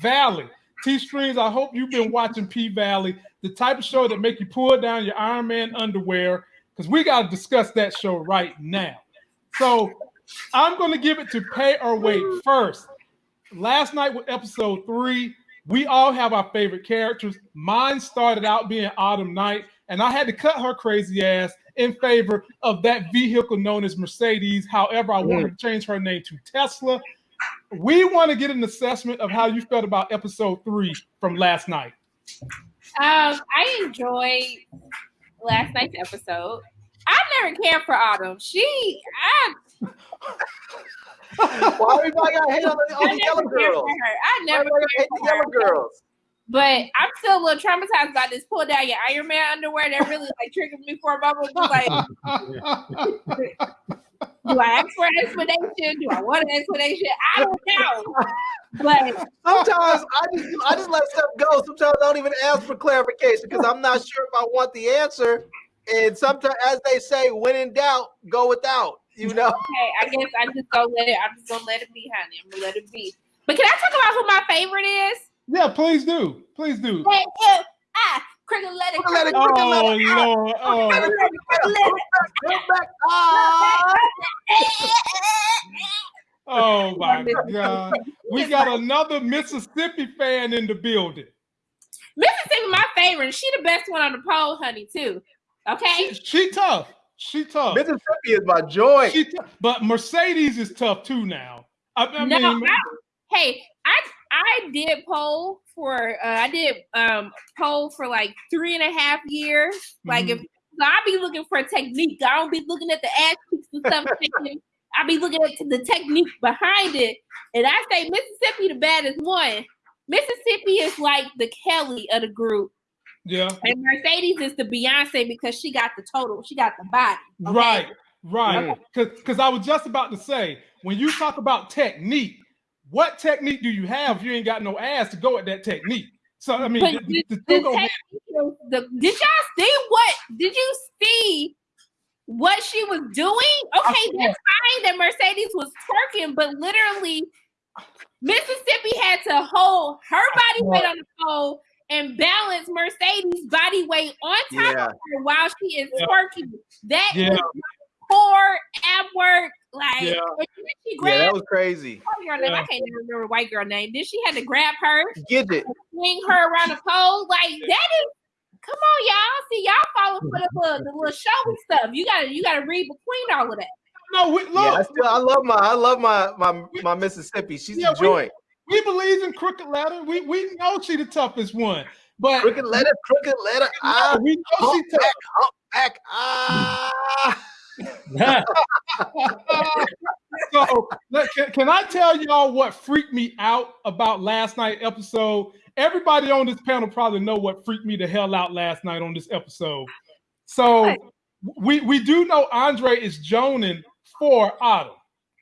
Valley. T Streams, I hope you've been watching P Valley, the type of show that make you pull down your Iron Man underwear, because we got to discuss that show right now. So I'm going to give it to Pay or Wait first. Last night with episode three, we all have our favorite characters. Mine started out being Autumn Night, and I had to cut her crazy ass in favor of that vehicle known as Mercedes. However, I wanted to mm. change her name to Tesla. We want to get an assessment of how you felt about episode three from last night. Um, I enjoyed last night's episode. I never cared for Autumn. She, I. Why everybody got hate on the, on the yellow girls? I never hate the yellow girls. But I'm still a little traumatized by this pull down your Iron Man underwear. That really like triggered me for a moment. Like, do I ask for an explanation? Do I want an explanation? I don't know. But sometimes I just I just let stuff go. Sometimes I don't even ask for clarification because I'm not sure if I want the answer. And sometimes, as they say, when in doubt, go without. You know. Okay, I guess I just go let it. I'm just gonna let it be, honey. I'm gonna let it be. But can I talk about who my favorite is? Yeah, please do. Please do. Hey, yeah, ah, Oh, cricket let it. Let it. Oh, let it out. Lord. Oh. Cricket let it, cricket let it. Come back. Oh my God. We got another Mississippi fan in the building. Mississippi, my favorite. She the best one on the pole, honey, too. Okay. She, she tough. She tough. Mississippi is my joy. She tough. But Mercedes is tough too now. I, I no, mean, I, hey, I I did poll for uh, I did um poll for like three and a half years. Like Mhm. if so I be looking for technique. I don't be looking at the ass cheeks and stuff. I be looking at the technique behind it. And I say Mississippi the baddest one. Mississippi is like the Kelly of the group. yeah. And Mercedes is the Beyonce because she got the total, she got the body. okay? Right, right. Because I was just about to say, when you talk about technique, what technique do you have if you ain't got no ass to go at that technique? So I mean, But the, the, the the two go hand- technique- the- did y'all see what? Did you see what she was doing? Okay, saw that's fine that Mercedes was twerking, but literally, Mississippi had to hold her body weight on the pole and balance Mercedes' body weight on top Yeah. of her while she is Yeah. twerking. That Yeah. is core ab work. Like, Yeah. and then she Yeah, that was crazy. white girl name. I can't even remember white girl name. Then she had to grab her Gidget. swing her around the pole. Like that is come on, y'all. See, y'all falling for the little the little showy stuff. You gotta you gotta read between all of that. No, we, look, Yeah, I still I love my I love my my my Mississippi. She's Yeah, the we- joint. we believe in crooked letter. We we know she the toughest one, but Crooked letter, crooked letter. Ah, we know she tough. back, back. Ah. so can, can I tell y'all what freaked me out about last night episode? Everybody on this panel probably know what freaked me the hell out last night on this episode. So we we do know Andre is joning for Autumn,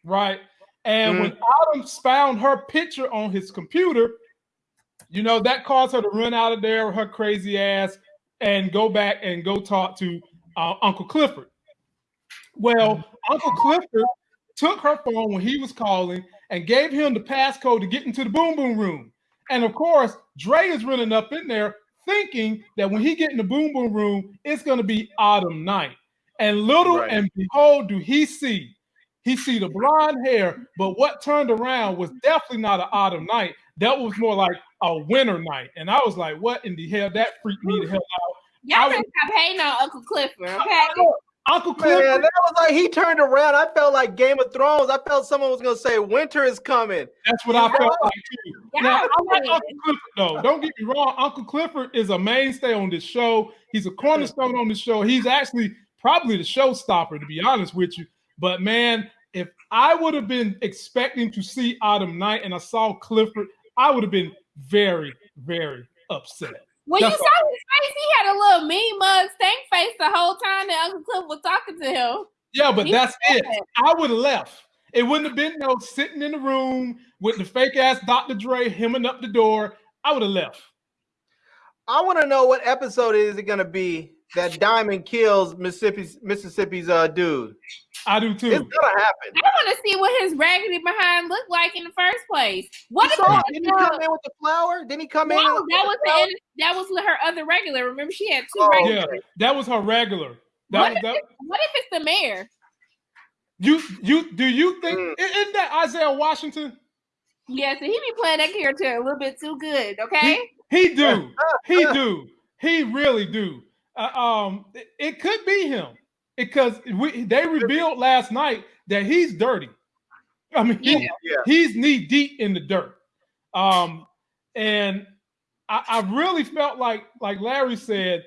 right? And when Autumn found her picture on his computer, you know that caused her to run out of there with her crazy ass and go back and go talk to uh, Uncle Clifford. Well, mm-hmm. Uncle Clifford took her phone when he was calling and gave him the passcode to get into the boom boom room. And of course, Dre is running up in there thinking that when he get in the boom boom room, it's going to be autumn night. And little Right. and behold, do he see? He see the blonde hair, but what turned around was definitely not an autumn night. That was more like a winter night. And I was like, what in the hell? That freaked me the hell out. Y'all I better stop hating on Uncle Clifford, okay? Uncle Clifford. Man, Clifford, that was like he turned around. I felt like Game of Thrones. I felt someone was gonna say winter is coming. that's what I felt like too. Y'all Now, I like. Uncle Clifford though. Don't get me wrong. Uncle Clifford is a mainstay on this show. He's a cornerstone on this show. He's actually probably the showstopper, to be honest with you. But man, if I would have been expecting to see Autumn Night and I saw Clifford, I would have been very, very upset. When you That's saw his face, he had a little mean mug stank face the whole time that Uncle Cliff was talking to him. Yeah, but He that's it. said- I would have left. It wouldn't have been no sitting in the room with the fake ass Dr. Dre hemming up the door. I would have left. I want to know what episode is it gonna be that Diamond kills Mississippi's Mississippi's uh dude. I do too. It's gonna happen. I want to see what his raggedy behind looked like in the first place. What You if saw, didn't he come in with the flower? Didn't he come no, in? that with was the flower? the, that was her other regular. Remember, she had two Oh, regulars. Yeah, that was her regular. That, What was if, that, it- what if it's the mayor? you you do you think Mm. isn't that Isaiah Washington? Yeah, so he be playing that character a little bit too good. Okay. He do. He do. He really do. Uh, um, it, it could be him because we they revealed last night that he's dirty. I mean, he- Yeah. Yeah. he's knee deep in the dirt. Um, and I, I really felt like, like Larry said,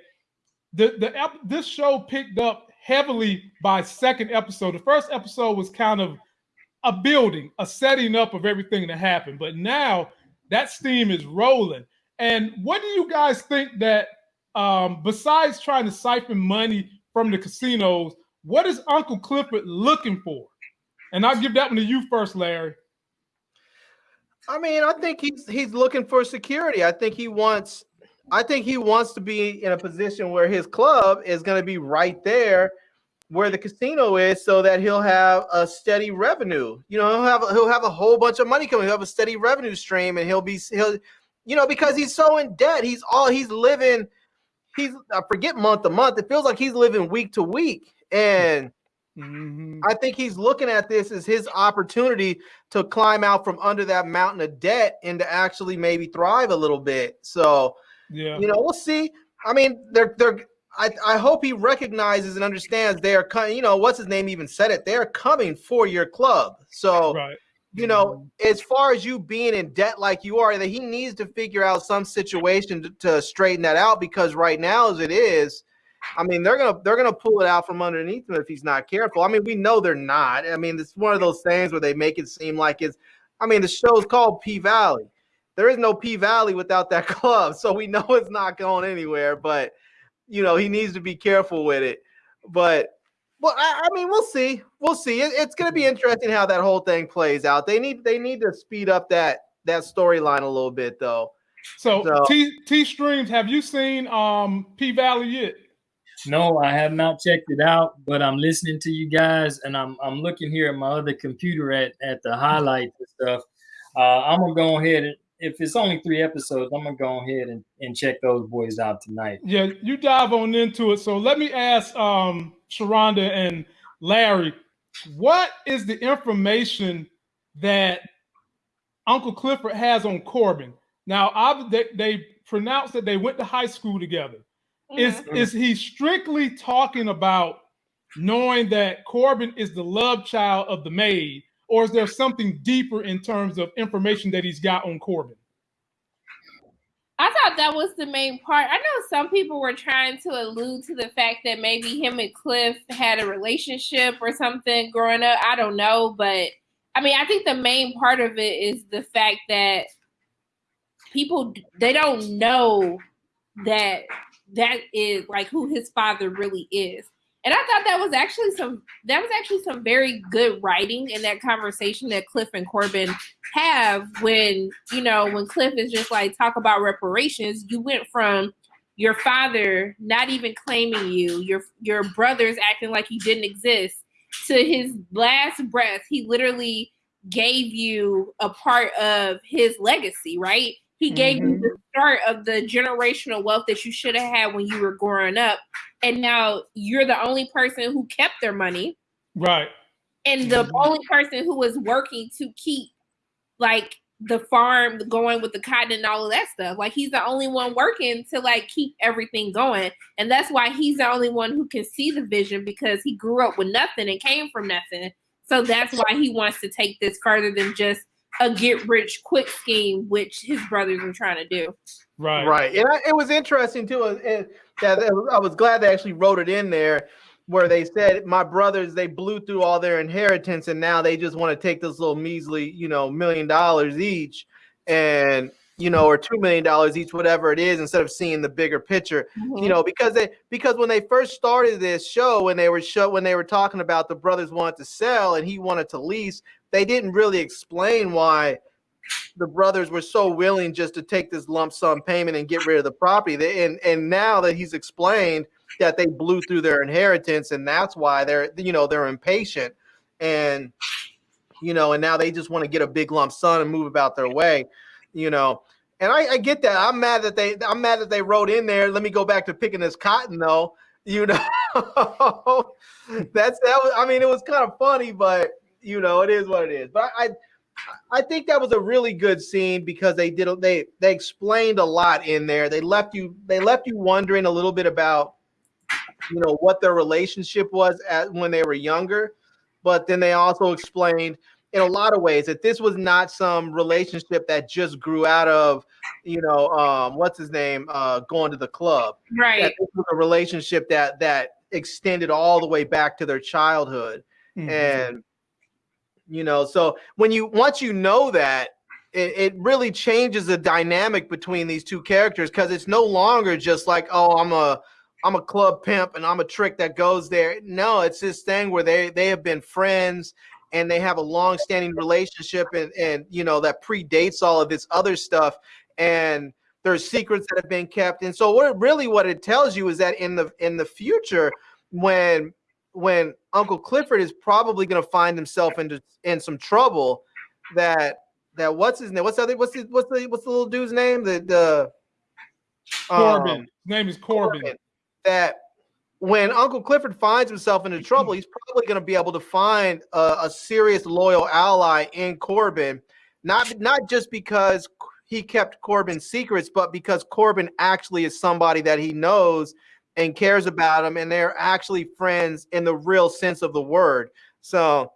the the ep- this show picked up heavily by second episode. The first episode was kind of a building, a setting up of everything that happened, but now that steam is rolling. And what do you guys think that, um, besides trying to siphon money from the casinos, what is Uncle Clifford looking for? And I'll give that one to you first, Larry. I mean, I think he's he's looking for security. I think he wants I think he wants to be in a position where his club is going to be right there where the casino is so that he'll have a steady revenue. You know, he'll have he'll have a whole bunch of money coming. He'll have a steady revenue stream and he'll be he'll you know because he's so in debt. He's all he's living he's I forget month to month. It feels like he's living week to week and Mhm. I think he's looking at this as his opportunity to climb out from under that mountain of debt and to actually maybe thrive a little bit. So, Yeah. you know, we'll see. I mean, they're they're I, I hope he recognizes and understands they are coming, you know, what's his name even said it. They're coming for your club. So, Right. You know, mm-hmm. as far as you being in debt like you are, that he needs to figure out some situation to, to straighten that out because right now, as it is, I mean, they're gonna they're gonna pull it out from underneath him if he's not careful. I mean, we know they're not. I mean, it's one of those things where they make it seem like it's. I mean, the show's called P Valley. There is no P Valley without that club, so we know it's not going anywhere. But you know, he needs to be careful with it. But well, I, I mean, we'll see. We'll see. It, it's going to be interesting how that whole thing plays out. They need they need to speed up that that storyline a little bit, though. So, So- T T streams, have you seen um P Valley yet? No, I have not checked it out, but I'm listening to you guys, and I'm I'm looking here at my other computer at at the highlights and stuff. Uh, I'm gonna go ahead and if it's only three episodes, I'm gonna go ahead and, and check those boys out tonight. Yeah, you dive on into it. So let me ask um Sharonda and Larry, what is the information that Uncle Clifford has on Corbin? Now, I, they, they pronounced that they went to high school together. Is Mhm. is he strictly talking about knowing that Corbin is the love child of the maid, or is there something deeper in terms of information that he's got on Corbin? I thought that was the main part. I know some people were trying to allude to the fact that maybe him and Cliff had a relationship or something growing up. I don't know, but I mean, I think the main part of it is the fact that people they don't know that that is like who his father really is. And I thought that was actually some that was actually some very good writing in that conversation that Cliff and Corbin have when you know when Cliff is just like talk about reparations. You went from your father not even claiming you, your your brothers acting like he didn't exist, to his last breath. He literally gave you a part of his legacy, right? He gave you the start of the generational wealth that you should have had when you were growing up, and now you're the only person who kept their money. Right. and the Mhm. only person who was working to keep like the farm going with the cotton and all of that stuff. Like he's the only one working to like keep everything going. And that's why he's the only one who can see the vision because he grew up with nothing and came from nothing. So that's why he wants to take this further than just a get rich quick scheme which his brothers are trying to do Right. Right, and I, it was interesting too. uh, uh, that I was glad they actually wrote it in there, where they said my brothers they blew through all their inheritance, and now they just want to take this little measly, you know, million dollars each, and you know, or two million dollars each, whatever it is, instead of seeing the bigger picture. You mm-hmm. know, because they because when they first started this show, when they were show when they were talking about the brothers wanted to sell and he wanted to lease, they didn't really explain why the brothers were so willing just to take this lump sum payment and get rid of the property. They, and and now that he's explained, that they blew through their inheritance, and that's why they're you know they're impatient, and you know, and now they just want to get a big lump sum and move about their way, you know. And I, I get that. I'm mad that they I'm mad that they wrote in there. Let me go back to picking this cotton though. You know, that's that. Was, I mean, it was kind of funny, but you know, it is what it is. But I, I think that was a really good scene because they did they they explained a lot in there. They left you they left you wondering a little bit about you know what their relationship was at when they were younger, but then they also explained in a lot of ways that this was not some relationship that just grew out of you know um what's his name uh going to the club. Right. that this was a relationship that that extended all the way back to their childhood. Mm-hmm. and you know so when you once you know that it, it really changes the dynamic between these two characters because it's no longer just like oh i'm a i'm a club pimp and i'm a trick that goes there. No it's this thing where they they have been friends and they have a long-standing relationship and and you know that predates all of this other stuff and there's secrets that have been kept. And so what really what it tells you is that in the in the future when when uncle clifford is probably going to find himself into in some trouble that that what's his name what's the other what's the what's the what's the little dude's name? The the corbin. Um, his name is corbin, corbin. That when Uncle Clifford finds himself into trouble, he's probably going to be able to find a, a, serious loyal ally in Corbin, not not just because he kept Corbin's secrets, but because Corbin actually is somebody that he knows and cares about him, and they're actually friends in the real sense of the word. So,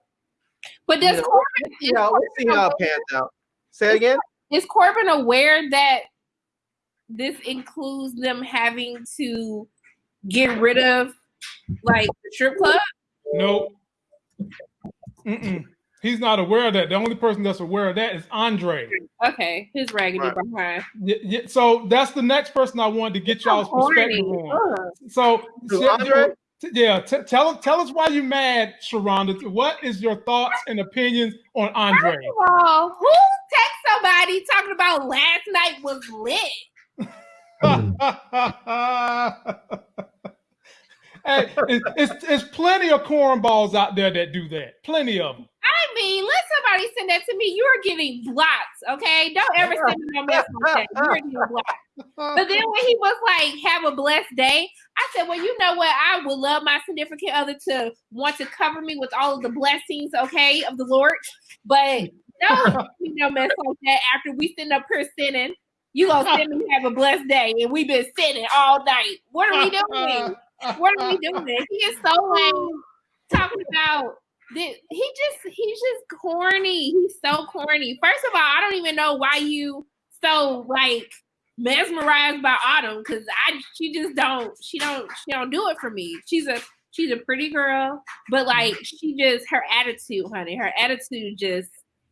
but does you know, Corbin? Yeah, let's see how it pans out. Say it again. Is Corbin aware that this includes them having to? Get rid of like the strip club? Nope. Mm-mm. He's not aware of that. The only person that's aware of that is Andre. Okay, his raggedy right. behind. Yeah, yeah, so that's the next person I wanted to get y'all's perspective on. So, Andre? yeah, t- tell tell us why you mad, Sharonda. What is your thoughts and opinions on Andre? First of all, who text somebody talking about last night was lit? Hmm. hey, it's, it's, it's plenty of cornballs out there that do that. Plenty of them. I mean, let somebody send that to me. You are getting blocked, okay? Don't ever send me no message like that. You're getting blocked. But then when he was like, "Have a blessed day," I said, "Well, you know what? I would love my significant other to want to cover me with all of the blessings, okay, of the Lord. But no, you know, mess like that. After we send up here sinning, you gonna send me have a blessed day, and we've been sitting all night. What are we doing? what are we doing? He is so oh. like talking about this. He just he's just corny. He's so corny. First of all, I don't even know why you so like mesmerized by Autumn because I she just don't she don't she don't do it for me. She's a she's a pretty girl, but like she just her attitude, honey, her attitude just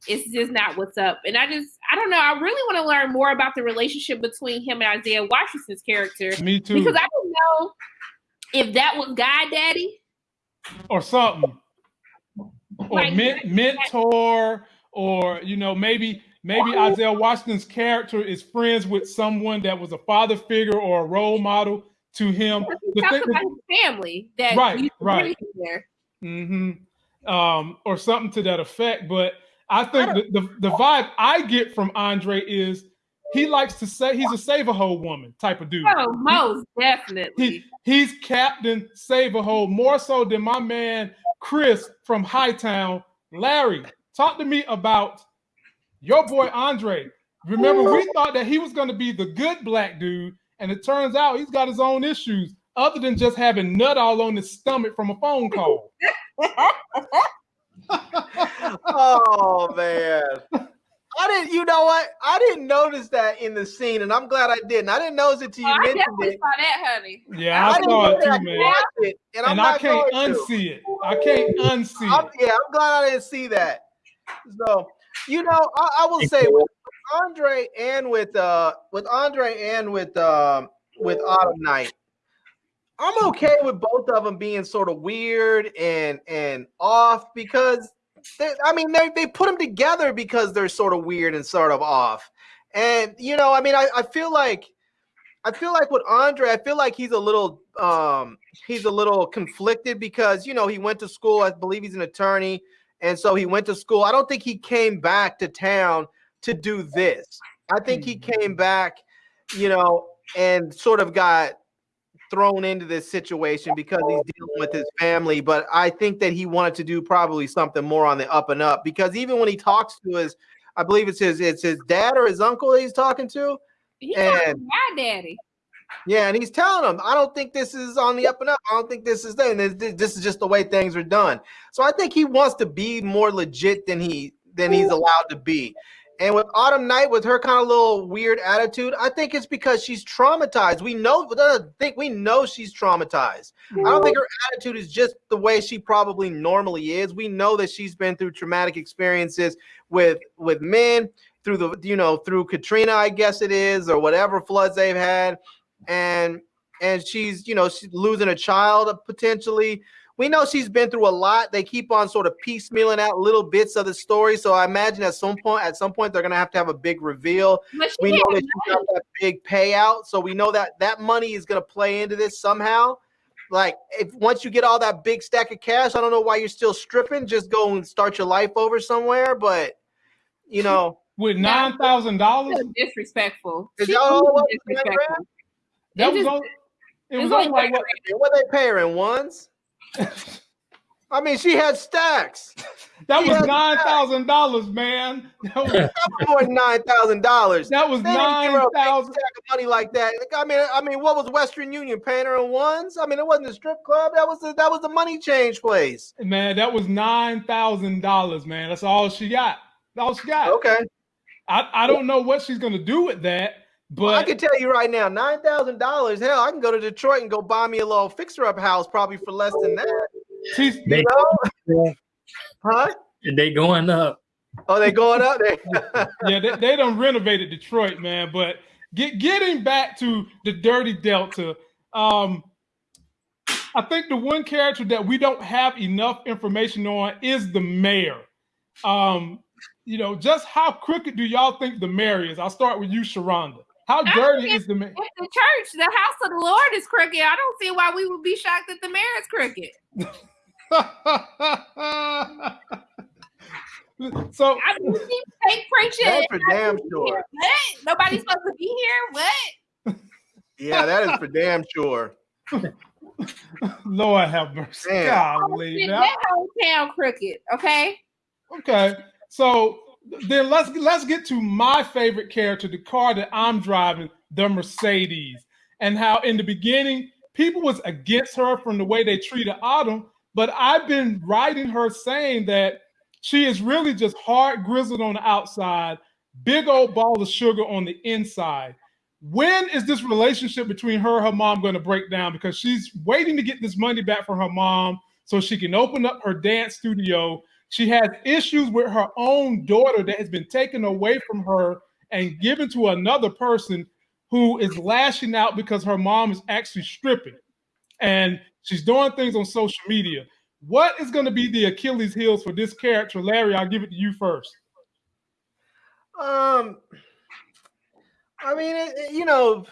it's just not what's up. And I just, I don't know. I really want to learn more about the relationship between him and Isaiah Washington's character. Me too. Because I don't know if that was God Daddy or something, or like, men- mentor, or you know, maybe maybe Isaiah Washington's character is friends with someone that was a father figure or a role model to him. The thing, about his family that right, right. There. Mm-hmm. Um, or something to that effect. But I think I the, the, the vibe I get from Andre is he likes to say he's a save a whole woman type of dude. Oh, most definitely. He, he's Captain Save a Hole more so than my man Chris from Hightown. Larry, talk to me about your boy Andre. Remember, we thought that he was going to be the good black dude, and it turns out he's got his own issues other than just having nut all on his stomach from a phone call. oh man. I didn't, you know what? I didn't notice that in the scene, and I'm glad I didn't. I didn't notice it till you oh, mentioned I it. saw that, honey. Yeah, I, I saw it too, man. It, and, and I can't unsee to. it. I can't unsee I'm, it. Yeah, I'm glad I didn't see that. So, you know, I, I will say with Andre and with uh with Andre and with um with Autumn Night, I'm okay with both of them being sort of weird and and off because they, I mean they they put them together because they're sort of weird and sort of off. And you know, I mean, I, I feel like I feel like with Andre, I feel like he's a little um he's a little conflicted because you know he went to school. I believe he's an attorney, and so he went to school. I don't think he came back to town to do this. I think he Mm-hmm. came back, you know, and sort of got thrown into this situation because he's dealing with his family. But I think that he wanted to do probably something more on the up and up because even when he talks to his, I believe it's his it's his dad or his uncle that he's talking to. He And- my daddy. Yeah, and he's telling him, I don't think this is on the up and up. I don't think this is there. This, this is just the way things are done. So I think he wants to be more legit than he than he's allowed to be. And with Autumn Night, with her kind of little weird attitude, I think it's because she's traumatized. We know, I think we know she's traumatized. I don't think her attitude is just the way she probably normally is. We know that she's been through traumatic experiences with with men through the you know through Katrina, I guess it is, or whatever floods they've had, and and she's you know she's losing a child uh, potentially. We know she's been through a lot. They keep on sort of piecemealing out little bits of the story. So I imagine at some point, at some point, they're gonna have to have a big reveal we know had that she got that big payout, so we know that that money is going to play into this somehow. Like, if once you get all that big stack of cash, I don't know why you're still stripping. Just go and start your life over somewhere. But you know, With nine thousand dollars, disrespectful. Is She that all it was, was nine disrespectful. that It was on. It it's was only on like what? what they pay her in ones? I mean, she had stacks. That was Yeah. nine thousand dollars, man. That was, More than nine thousand dollars. that was They nine her a big thousand. money like that. Like, I mean, I mean, what was Western Union paying her in ones? I mean, it wasn't a strip club. That was the, that was the money change place. Man, that was nine thousand dollars, man. That's all she got. That's all she got. Okay. I, I don't know what she's gonna do with that, but Well, I can tell you right now, nine thousand dollars. Hell, I can go to Detroit and go buy me a little fixer-up house, probably for less than that. she's They, You know? Huh? they going up. Oh, they going up there. yeah, they, they done renovated Detroit, man. But get getting back to the Dirty Delta, um, I think the one character that we don't have enough information on is the mayor. Um, you know, just how crooked do y'all think the mayor is? I'll start with you, Sharonda. How dirty is the mayor? If the church, the house of the Lord is crooked, I don't see why we would be shocked that the mayor is crooked. so I mean, she fake preaching. That's for damn sure. What? Nobody's supposed to be here. What? yeah, that is for damn sure. Lord have mercy. Damn. Golly, Shit, man. that whole town crooked. Okay. Okay, so then let's let's get to my favorite character, the car that I'm driving, the Mercedes, and how in the beginning people was against her from the way they treated Autumn, but I've been writing her saying that she is really just hard grizzled on the outside, big old ball of sugar on the inside. When is this relationship between her and her mom going to break down? Because she's waiting to get this money back from her mom so she can open up her dance studio she has issues with her own daughter that has been taken away from her and given to another person who is lashing out because her mom is actually stripping and she's doing things on social media. What is going to be the Achilles heels for this character? Larry, I'll give it to you first. Um, I mean, it, it- you know,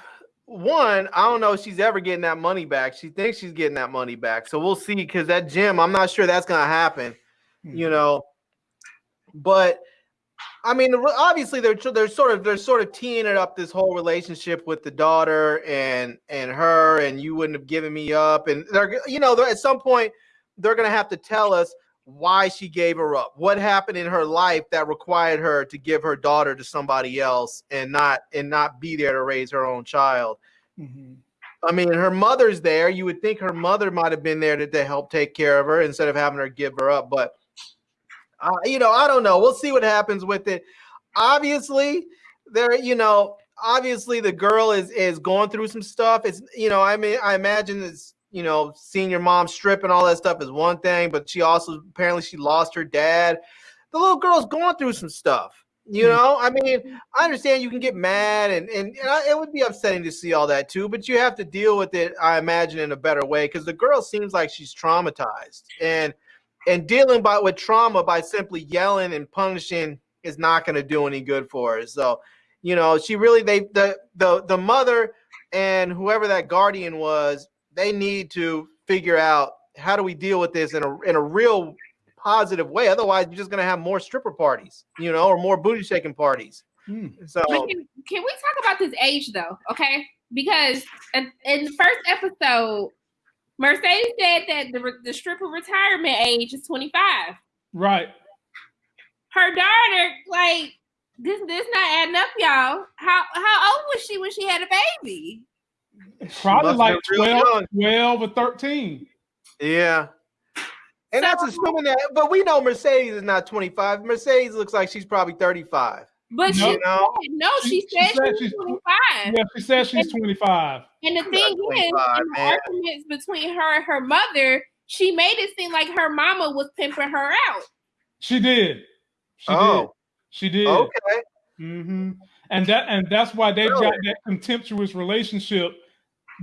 one, I don't know if she's ever getting that money back. She thinks she's getting that money back, so we'll see. Because that gym, I'm not sure that's gonna happen. You know, but I mean, obviously they're they're sort of they're sort of teeing it up this whole relationship with the daughter and and her, and you wouldn't have given me up, and they're you know they're, at some point they're gonna have to tell us why she gave her up, what happened in her life that required her to give her daughter to somebody else and not and not be there to raise her own child. Mhm. I mean, her mother's there. You would think her mother might have been there to, to help take care of her instead of having her give her up. But, uh, you know, I don't know. We'll see what happens with it. Obviously, there, you know, obviously the girl is is going through some stuff. It's, you know, I mean, I imagine it's, you know, seeing your mom strip and all that stuff is one thing, but she also apparently she lost her dad. The little girl's going through some stuff. You Mhm. know, I mean, I understand you can get mad and and, and I, it would be upsetting to see all that too, but you have to deal with it. I imagine in a better way because the girl seems like she's traumatized and and dealing by with trauma by simply yelling and punishing is not going to do any good for her. So, you know, she really they the the the mother and whoever that guardian was, they need to figure out how do we deal with this in a in a real positive way. Otherwise, you're just gonna have more stripper parties, you know, or more booty shaking parties. Hmm. So can, can we talk about this age though? Okay, because in, in the first episode, Mercedes said that the re- the stripper retirement age is 25. Right. Her daughter, like this, this not adding up, y'all. How how old was she when she had a baby? Probably like have 12, 12 or 13. yeah. And that's assuming that, but we know Mercedes is not 25. Mercedes looks like she's probably 35. But No. she You know, said, no, she, She- she said, said she was she's- 25. Yeah, she says she's 25. And the thing is, in the arguments between her and her mother, she made it seem like her mama was pimping her out. She did. She did. oh, She did. okay. Mm-hmm. And that and that's why they've got that contemptuous relationship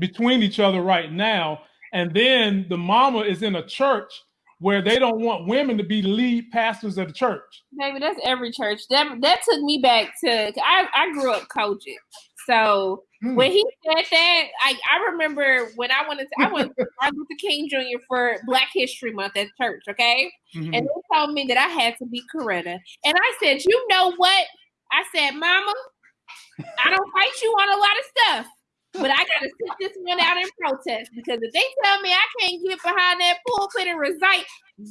between each other right now. And then the mama is in a church where they don't want women to be lead pastors of the church. Baby, that's every church. That that took me back to I, I grew up coaching. So Hmm. when he said that, I, I remember when I went to I went to Martin Luther King Jr. for Black History Month at church, okay? Mhm. And they told me that I had to be Coretta. And I said, you know what? I said, Mama, I don't fight you on a lot of stuff. But I gotta sit this one out in protest because if they tell me I can't get behind that pulpit and recite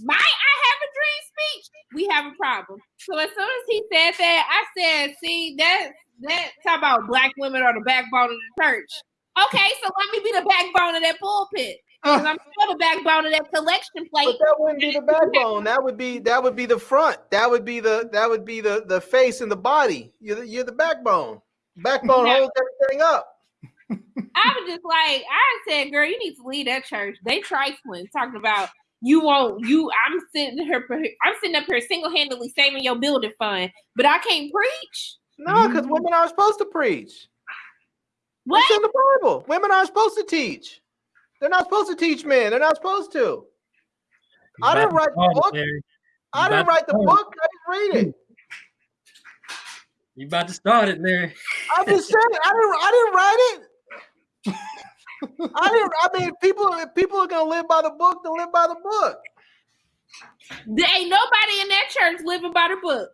my I have a dream speech, we have a problem. So as soon as he said that, I said, see, that that talk about black women are the backbone of the church. Okay, so let me be the backbone of that pulpit. Uh. 'Cause I'm still the backbone of that collection plate. But that wouldn't be the backbone. That would be that would be the front. That would be the that would be the the face and the body. You're the, you're the backbone. Backbone holds everything up. I was just like, I said, girl, you need to leave that church. They trifling, talking about you won't you. I'm sitting here, I'm sitting up here single handedly saving your building fund, but I can't preach. No, because Mhm. women aren't supposed to preach. What? It's in the Bible. Women aren't supposed to teach. They're not supposed to teach men. They're not supposed to. I didn't write the book. I didn't write the book. I didn't read it. You about to start it, Larry. I'm just saying. I didn't. I didn't write it. I didn't. I mean, people. People are gonna live by the book, then live by the book. There ain't nobody in that church living by the book.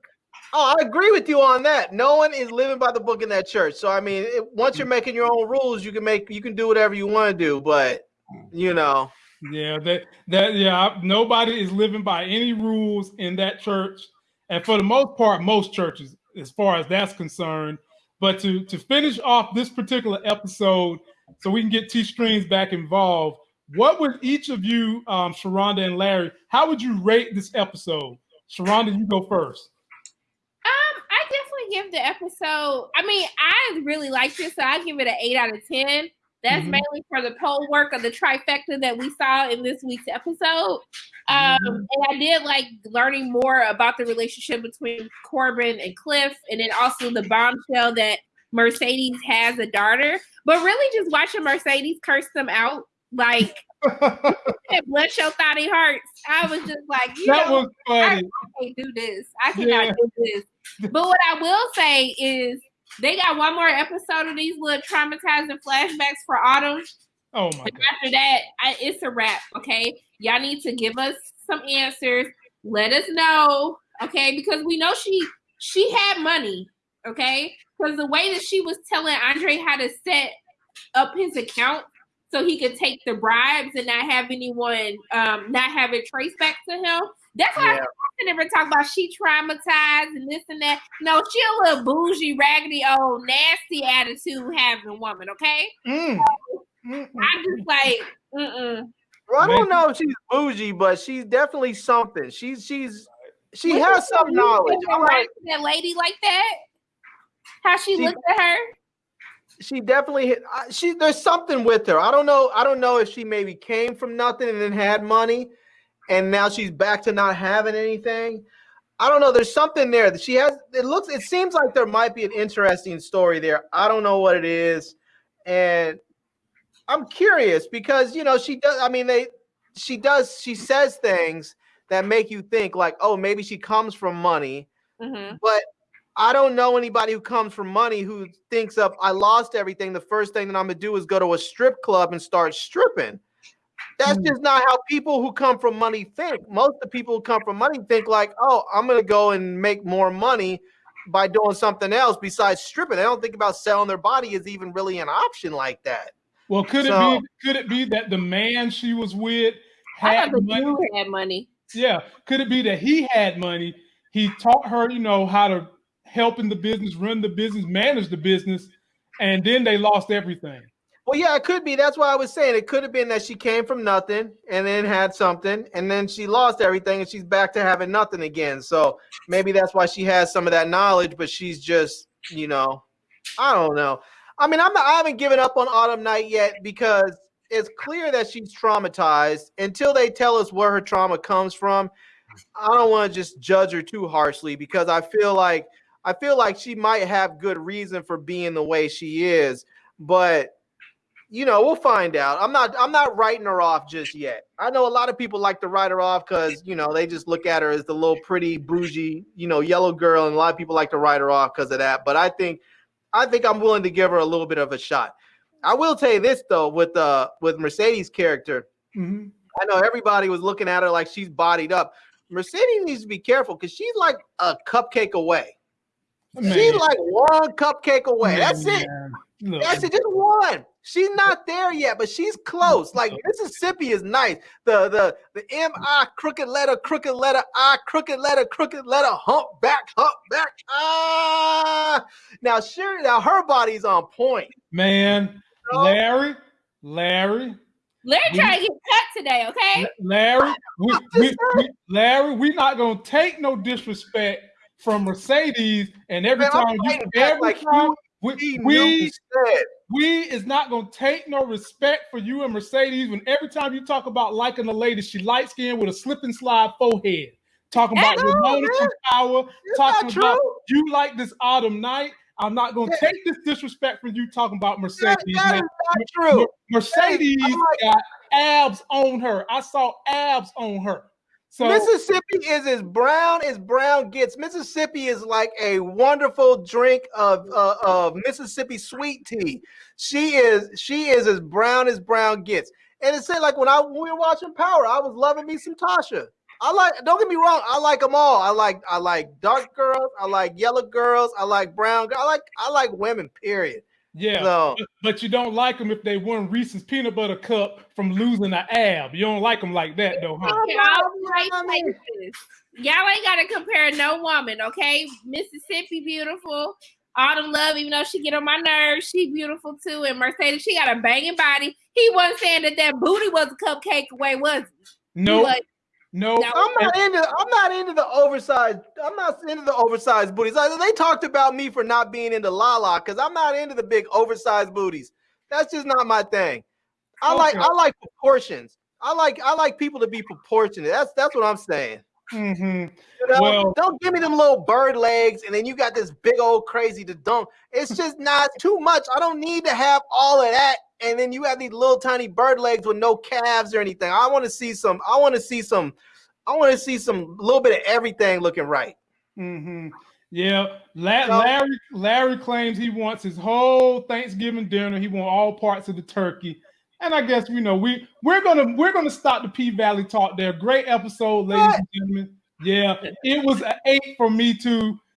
Oh, I agree with you on that. No one is living by the book in that church. So I mean, it, once you're making your own rules, you can make you can do whatever you want to do. But you know, Yeah, that that yeah, nobody is living by any rules in that church, and for the most part, most churches, as far as that's concerned. But to to finish off this particular episode, so we can get T Strings back involved, what would each of you, um, Sharonda and Larry, how would you rate this episode? Sharonda, you go first. Um, I definitely give the episode. I mean, I really liked it, so I give it an eight out of ten. That's Mhm. mainly for the pole work of the trifecta that we saw in this week's episode. Um, Mhm. and I did like learning more about the relationship between Corbin and Cliff, and then also the bombshell that Mercedes has a daughter. But really, just watching Mercedes curse them out, like bless your thoughty hearts. I was just like, you that know, was funny. I can't do this. I cannot Yeah. do this. But what I will say is they got one more episode of these little traumatizing flashbacks for Autumn. Oh my And after that, I, it's a wrap. Okay, y'all need to give us some answers. Let us know. Okay, because we know she she had money. Okay, because the way that she was telling Andre how to set up his account so he could take the bribes and not have anyone um not have it traced back to him. That's why Yeah. I never talk about she traumatized and this and that. No, she a little bougie, raggedy, old, nasty attitude having woman. Okay, Mm. Mm, I'm just like, mm-mm. well, I don't know if she's bougie, but she's definitely something. She's she's she What has some knowledge. You I'm like, that lady like that? How she, She- looked at her? she definitely hit. She there's something with her. I don't know. I don't know if she maybe came from nothing and then had money, and now she's back to not having anything. I don't know. There's something there that she has. It looks. It seems like there might be an interesting story there. I don't know what it is, and I'm curious because you know she does. I mean, they. She does. She says things that make you think like, oh, maybe she comes from money, Mm-hmm. but I don't know anybody who comes from money who thinks of I lost everything. The first thing that I'm gonna do is go to a strip club and start stripping. That's Mm. just not how people who come from money think. Most of the people who come from money think like, oh, I'm gonna go and make more money by doing something else besides stripping. They don't think about selling their body is even really an option like that. Well, could So- it be? Could it be that the man she was with had money? had money. Yeah. Could it be that he had money? He taught her, you know, how to help in the business, run the business, manage the business, and then they lost everything. Well, yeah, it could be. That's why I was saying it could have been that she came from nothing and then had something, and then she lost everything and she's back to having nothing again. So maybe that's why she has some of that knowledge, but she's just, you know, I don't know. I mean, I'm not, I haven't given up on Autumn Night yet because it's clear that she's traumatized. Until they tell us where her trauma comes from, I don't want to just judge her too harshly because I feel like I feel like she might have good reason for being the way she is, but you know, we'll find out. I'm not I'm not writing her off just yet. I know a lot of people like to write her off because you know they just look at her as the little pretty bougie, you know, yellow girl, and a lot of people like to write her off because of that. But I think I think I'm willing to give her a little bit of a shot. I will tell you this though, with uh with Mercedes' character, Mhm. I know everybody was looking at her like she's bodied up. Mercedes needs to be careful because she's like a cupcake away. She's Man, like one cupcake away. That's it. man. That's it, just one. She's not there yet, but she's close. Like Mississippi is nice. The the the M I crooked letter, crooked letter I, crooked letter, crooked letter, hump back, hump back. Ah, now sure, now her body's on point. man, No. Larry, Larry, Larry We- trying to get cut today, okay? Larry, we, we, just we, Larry, we not gonna take no disrespect from Mercedes, and every Man, time you, every like time we, we, we is not gonna take no respect for you and Mercedes when every time you talk about liking a lady, she light skinned with a slip and slide forehead. Talking about no, Ramona Power, talking about you like this autumn night. I'm not gonna Yeah. take this disrespect from you talking about Mercedes. that man. not true. Mercedes I'm like- got abs on her. I saw abs on her. So Mississippi is as brown as brown gets. Mississippi is like a wonderful drink of uh, of Mississippi sweet tea. She is she is as brown as brown gets. And it said like when I when we were watching Power, I was loving me some Tasha. I like don't get me wrong, I like them all. I like I like dark girls, I like yellow girls, I like brown girls, I like I like women, period. Yeah, So but, but you don't like them if they won Reese's peanut butter cup from losing an ab. You don't like them like that though, huh? Y'all right I mean- places. Y'all ain't gotta compare no woman, okay? Mississippi beautiful. Autumn Love, even though she get on my nerves, she beautiful too. And Mercedes, she got a banging body. He wasn't saying that that booty was a cupcake away, was he? He No, was- no. No. I'm not into I'm not into the oversized. I'm not into the oversized booties. Like, They talked about me for not being into Lala because I'm not into the big oversized booties. That's just not my thing. I like I like proportions. I like I like people to be proportionate. That's that's what I'm saying. hmm You know? Well- Don't give me them little bird legs and then you got this big old crazy to dunk. It's just not too much. I don't need to have all of that. And then you have these little tiny bird legs with no calves or anything. I want to see some. I want to see some. I want to see some little bit of everything looking right. hmm Yeah, La- So- Larry. Larry claims he wants his whole Thanksgiving dinner. He wants all parts of the turkey. And I guess you know we we're gonna we're gonna stop the P Valley talk there. Great episode, ladies What? and gentlemen. Yeah, it was an eight for me too.